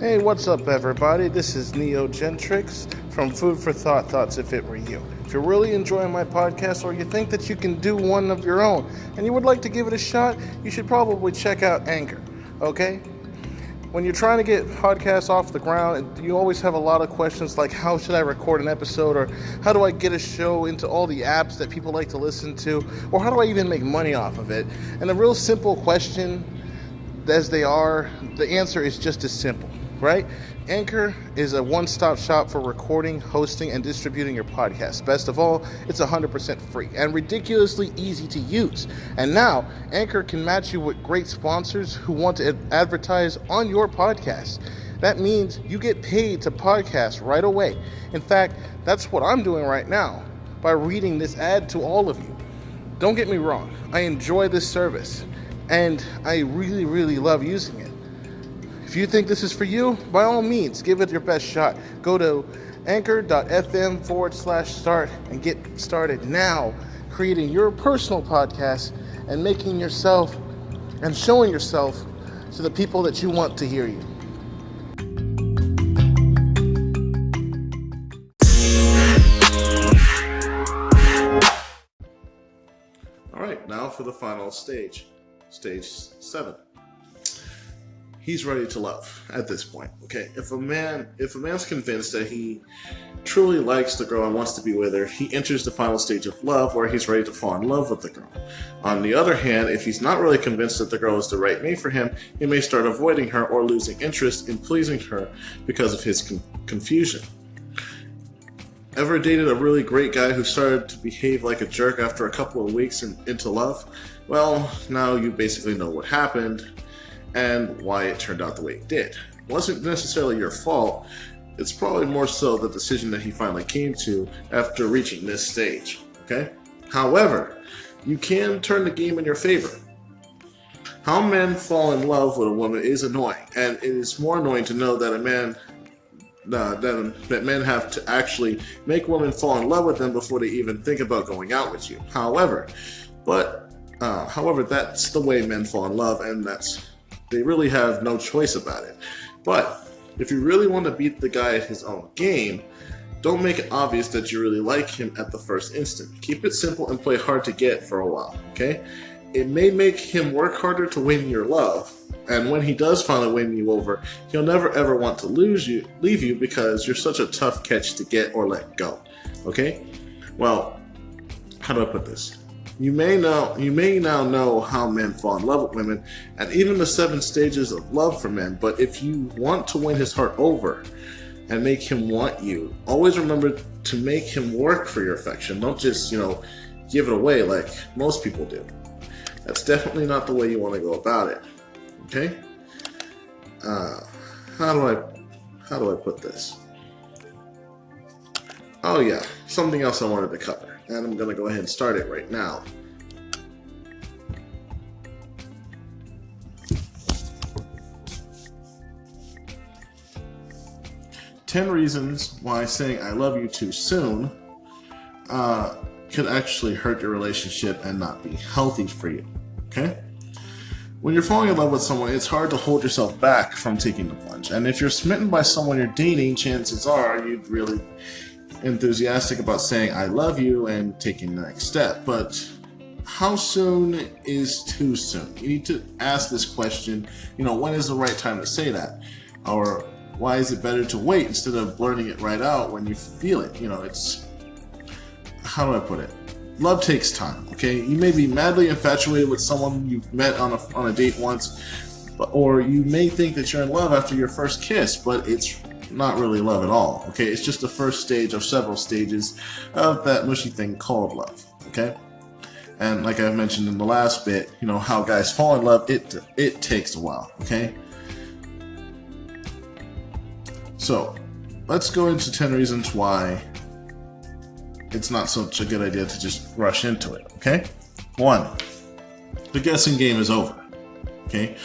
Hey, what's up, everybody? This is Neo Gentrix from Food for Thought Thoughts If It Were You. If you're really enjoying my podcast or you think that you can do one of your own and you would like to give it a shot, you should probably check out Anchor, okay? When you're trying to get podcasts off the ground, you always have a lot of questions like how should I record an episode or how do I get a show into all the apps that people like to listen to or how do I even make money off of it? And a real simple question as they are, the answer is just as simple right? Anchor is a one stop shop for recording, hosting, and distributing your podcast. Best of all, it's 100% free and ridiculously easy to use. And now, Anchor can match you with great sponsors who want to advertise on your podcast. That means you get paid to podcast right away. In fact, that's what I'm doing right now by reading this ad to all of you. Don't get me wrong, I enjoy this service and I really, really love using it. If you think this is for you, by all means, give it your best shot. Go to anchor.fm forward slash start and get started now creating your personal podcast and making yourself and showing yourself to the people that you want to hear you. All right, now for the final stage, stage seven he's ready to love at this point. Okay, if a man if a man's convinced that he truly likes the girl and wants to be with her, he enters the final stage of love where he's ready to fall in love with the girl. On the other hand, if he's not really convinced that the girl is the right mate for him, he may start avoiding her or losing interest in pleasing her because of his con- confusion. Ever dated a really great guy who started to behave like a jerk after a couple of weeks in, into love? Well, now you basically know what happened and why it turned out the way it did. It wasn't necessarily your fault, it's probably more so the decision that he finally came to after reaching this stage, okay? However, you can turn the game in your favor. How men fall in love with a woman is annoying, and it is more annoying to know that a man uh, that, that men have to actually make women fall in love with them before they even think about going out with you. However, but uh, however, that's the way men fall in love, and that's they really have no choice about it. But if you really want to beat the guy at his own game, don't make it obvious that you really like him at the first instant. Keep it simple and play hard to get for a while, okay? It may make him work harder to win your love, and when he does finally win you over, he'll never ever want to lose you, leave you because you're such a tough catch to get or let go. Okay? Well, how do I put this? You may know you may now know how men fall in love with women and even the seven stages of love for men, but if you want to win his heart over and make him want you, always remember to make him work for your affection. Don't just, you know, give it away like most people do. That's definitely not the way you want to go about it. Okay? Uh, how do I how do I put this? Oh yeah, something else I wanted to cover and I'm going to go ahead and start it right now. Ten reasons why saying I love you too soon uh, could actually hurt your relationship and not be healthy for you. Okay? When you're falling in love with someone, it's hard to hold yourself back from taking the plunge. And if you're smitten by someone you're dating, chances are you'd really enthusiastic about saying I love you and taking the next step, but how soon is too soon? You need to ask this question, you know, when is the right time to say that? Or why is it better to wait instead of blurting it right out when you feel it? You know, it's how do I put it? Love takes time, okay? You may be madly infatuated with someone you've met on a, on a date once, or you may think that you're in love after your first kiss, but it's not really love at all. Okay, it's just the first stage of several stages of that mushy thing called love. Okay, and like I mentioned in the last bit, you know how guys fall in love. It it takes a while. Okay, so let's go into ten reasons why it's not such a good idea to just rush into it. Okay, one, the guessing game is over. Okay.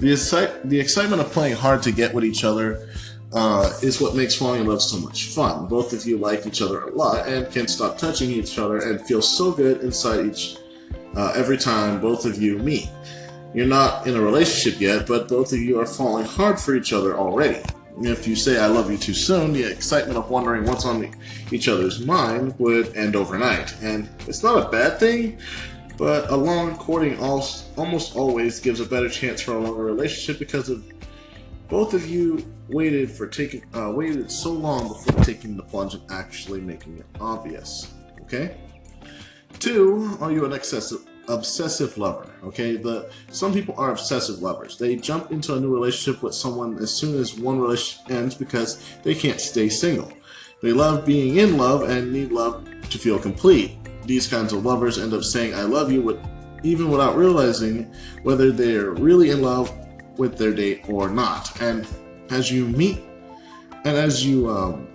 The, the excitement of playing hard to get with each other uh, is what makes falling in love so much fun. Both of you like each other a lot and can't stop touching each other and feel so good inside each uh, every time both of you meet. You're not in a relationship yet, but both of you are falling hard for each other already. If you say I love you too soon, the excitement of wondering what's on each other's mind would end overnight. And it's not a bad thing, but a long courting almost always gives a better chance for a longer relationship because of both of you waited for taking uh, waited so long before taking the plunge and actually making it obvious. Okay. Two, are you an excessive obsessive lover? Okay, the some people are obsessive lovers. They jump into a new relationship with someone as soon as one relationship ends because they can't stay single. They love being in love and need love to feel complete. These kinds of lovers end up saying "I love you" with even without realizing whether they're really in love with their date or not. And as you meet and as you um,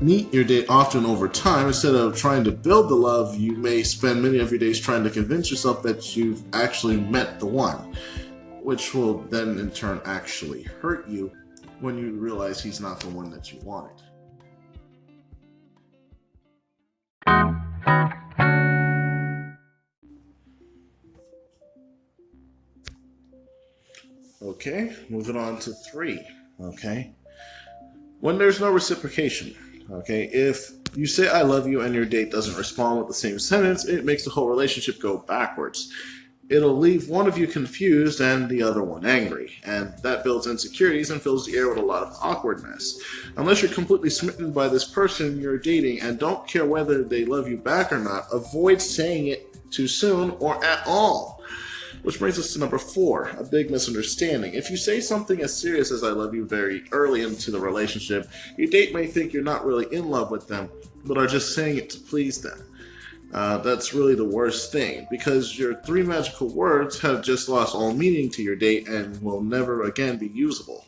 meet your date often over time, instead of trying to build the love, you may spend many of your days trying to convince yourself that you've actually met the one, which will then in turn actually hurt you when you realize he's not the one that you wanted. Okay, moving on to three. Okay. When there's no reciprocation, okay, if you say I love you and your date doesn't respond with the same sentence, it makes the whole relationship go backwards. It'll leave one of you confused and the other one angry, and that builds insecurities and fills the air with a lot of awkwardness. Unless you're completely smitten by this person you're dating and don't care whether they love you back or not, avoid saying it too soon or at all. Which brings us to number four, a big misunderstanding. If you say something as serious as I love you very early into the relationship, your date may think you're not really in love with them, but are just saying it to please them. Uh, that's really the worst thing because your three magical words have just lost all meaning to your date and will never again be usable.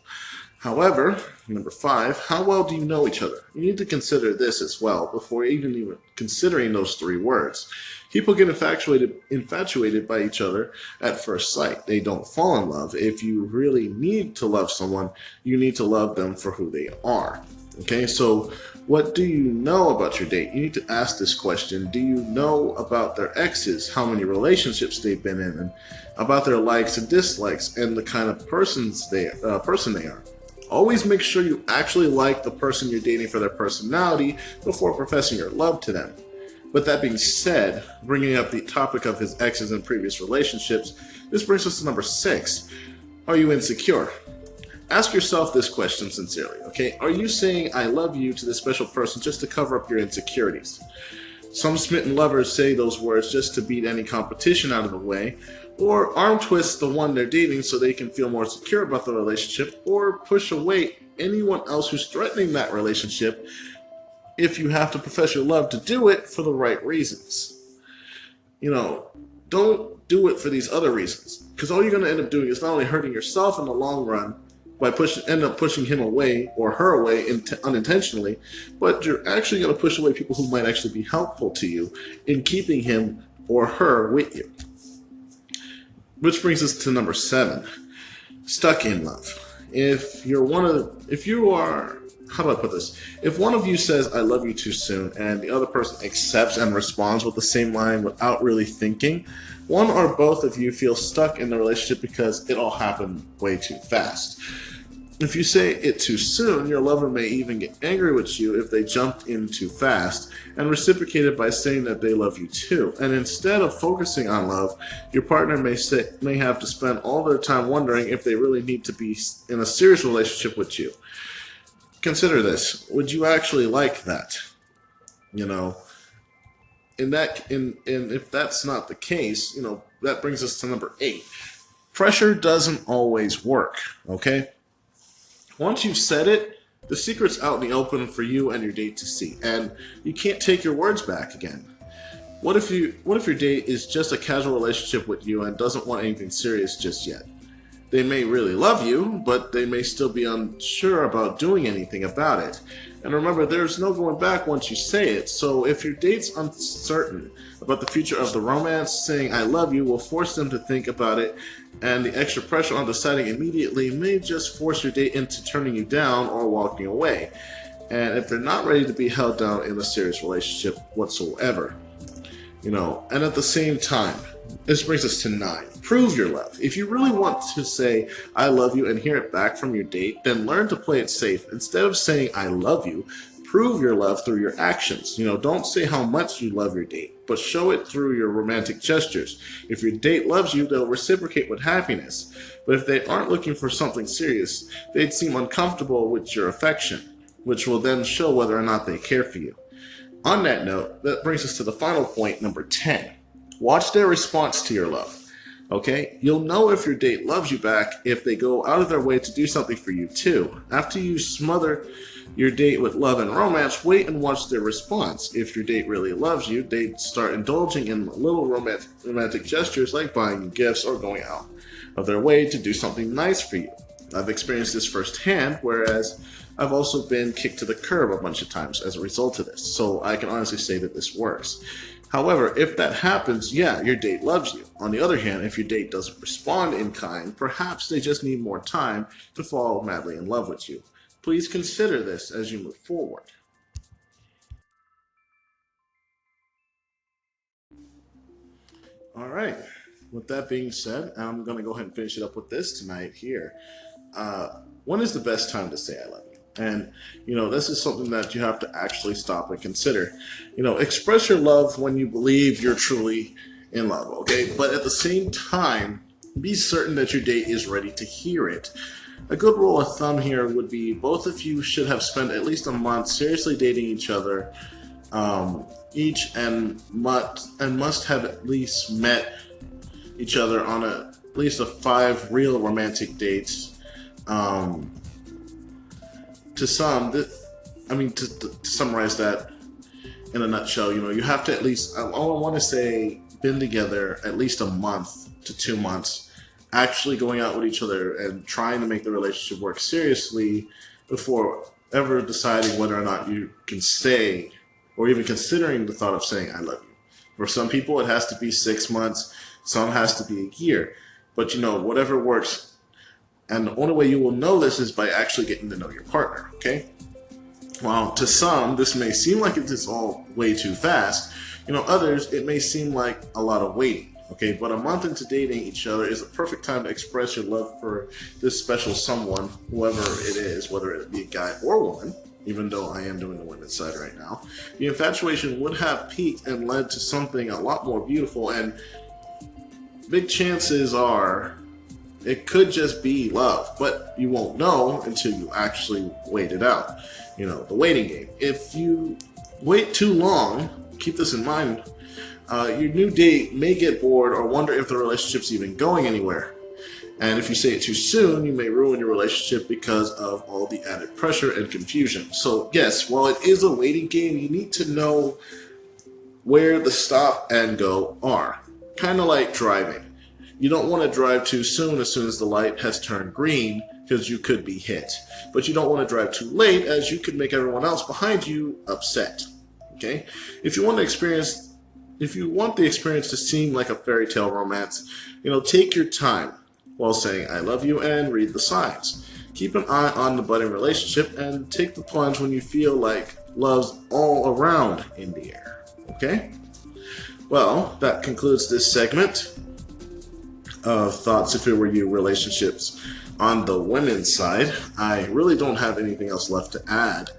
However, number five, how well do you know each other? You need to consider this as well before even even considering those three words. People get infatuated infatuated by each other at first sight. They don't fall in love. If you really need to love someone, you need to love them for who they are. Okay, so what do you know about your date? You need to ask this question. Do you know about their exes, how many relationships they've been in, and about their likes and dislikes, and the kind of persons they uh, person they are? Always make sure you actually like the person you're dating for their personality before professing your love to them. With that being said, bringing up the topic of his exes and previous relationships, this brings us to number six. Are you insecure? Ask yourself this question sincerely, okay? Are you saying I love you to this special person just to cover up your insecurities? Some smitten lovers say those words just to beat any competition out of the way, or arm twist the one they're dating so they can feel more secure about the relationship, or push away anyone else who's threatening that relationship if you have to profess your love to do it for the right reasons. You know, don't do it for these other reasons, because all you're going to end up doing is not only hurting yourself in the long run, by pushing end up pushing him away or her away unintentionally, but you're actually going to push away people who might actually be helpful to you in keeping him or her with you. Which brings us to number seven, stuck in love. If you're one of, if you are, how do I put this? If one of you says, I love you too soon, and the other person accepts and responds with the same line without really thinking, one or both of you feel stuck in the relationship because it all happened way too fast. If you say it too soon, your lover may even get angry with you if they jumped in too fast and reciprocated by saying that they love you too. And instead of focusing on love, your partner may say, may have to spend all their time wondering if they really need to be in a serious relationship with you. Consider this. Would you actually like that? You know, in that in in if that's not the case, you know, that brings us to number 8. Pressure doesn't always work, okay? Once you've said it, the secret's out in the open for you and your date to see, and you can't take your words back again. What if you what if your date is just a casual relationship with you and doesn't want anything serious just yet? They may really love you, but they may still be unsure about doing anything about it. And remember, there's no going back once you say it, so if your date's uncertain about the future of the romance, saying I love you will force them to think about it, and the extra pressure on deciding immediately may just force your date into turning you down or walking away. And if they're not ready to be held down in a serious relationship whatsoever, you know, and at the same time, this brings us to nine. Prove your love. If you really want to say, I love you, and hear it back from your date, then learn to play it safe. Instead of saying, I love you, prove your love through your actions. You know, don't say how much you love your date, but show it through your romantic gestures. If your date loves you, they'll reciprocate with happiness. But if they aren't looking for something serious, they'd seem uncomfortable with your affection, which will then show whether or not they care for you. On that note, that brings us to the final point, number 10. Watch their response to your love. Okay? You'll know if your date loves you back if they go out of their way to do something for you too. After you smother your date with love and romance, wait and watch their response. If your date really loves you, they start indulging in little romantic, romantic gestures like buying you gifts or going out of their way to do something nice for you. I've experienced this firsthand, whereas I've also been kicked to the curb a bunch of times as a result of this. So I can honestly say that this works. However, if that happens, yeah, your date loves you. On the other hand, if your date doesn't respond in kind, perhaps they just need more time to fall madly in love with you. Please consider this as you move forward. All right. With that being said, I'm going to go ahead and finish it up with this tonight here. Uh, when is the best time to say I love you? And, you know, this is something that you have to actually stop and consider. You know, express your love when you believe you're truly in love, okay? But at the same time, be certain that your date is ready to hear it. A good rule of thumb here would be both of you should have spent at least a month seriously dating each other, um, each and must and must have at least met each other on a, at least a five real romantic dates. Um, to some, this, I mean, to, to, summarize that in a nutshell, you know, you have to at least, I, I want to say, been together at least a month to two months, actually going out with each other and trying to make the relationship work seriously before ever deciding whether or not you can stay or even considering the thought of saying, I love you. For some people, it has to be six months, some has to be a year. But you know, whatever works and the only way you will know this is by actually getting to know your partner, okay? While to some, this may seem like it's all way too fast, you know, others, it may seem like a lot of waiting, okay? But a month into dating each other is a perfect time to express your love for this special someone, whoever it is, whether it be a guy or woman, even though I am doing the women's side right now. The infatuation would have peaked and led to something a lot more beautiful, and big chances are it could just be love, but you won't know until you actually wait it out. You know, the waiting game. If you wait too long, keep this in mind, uh, your new date may get bored or wonder if the relationship's even going anywhere. And if you say it too soon, you may ruin your relationship because of all the added pressure and confusion. So, yes, while it is a waiting game, you need to know where the stop and go are. Kind of like driving. You don't want to drive too soon as soon as the light has turned green because you could be hit. But you don't want to drive too late as you could make everyone else behind you upset. Okay? If you want to experience if you want the experience to seem like a fairy tale romance, you know, take your time while saying I love you and read the signs. Keep an eye on the budding relationship and take the plunge when you feel like love's all around in the air. Okay? Well, that concludes this segment of thoughts if it were you relationships on the women's side. I really don't have anything else left to add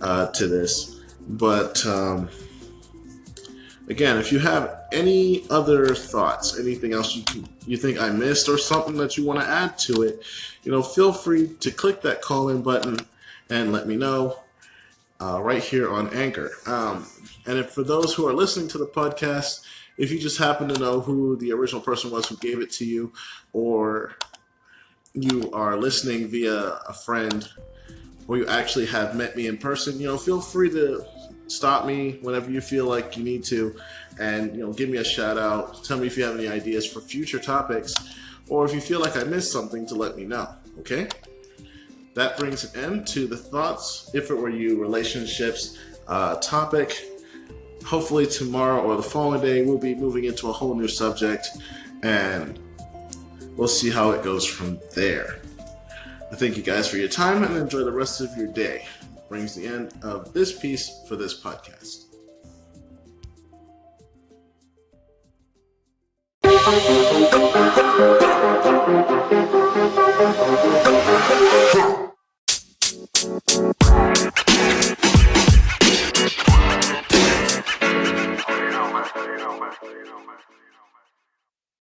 uh, to this, but um, again, if you have any other thoughts, anything else you can, you think I missed, or something that you want to add to it, you know, feel free to click that call in button and let me know uh, right here on Anchor. Um, and if for those who are listening to the podcast, if you just happen to know who the original person was who gave it to you, or you are listening via a friend, or you actually have met me in person, you know, feel free to stop me whenever you feel like you need to, and you know, give me a shout out. Tell me if you have any ideas for future topics, or if you feel like I missed something, to let me know. Okay. That brings an end to the thoughts, if it were you, relationships uh, topic hopefully tomorrow or the following day, we'll be moving into a whole new subject and we'll see how it goes from there. I thank you guys for your time and enjoy the rest of your day. Brings the end of this piece for this podcast.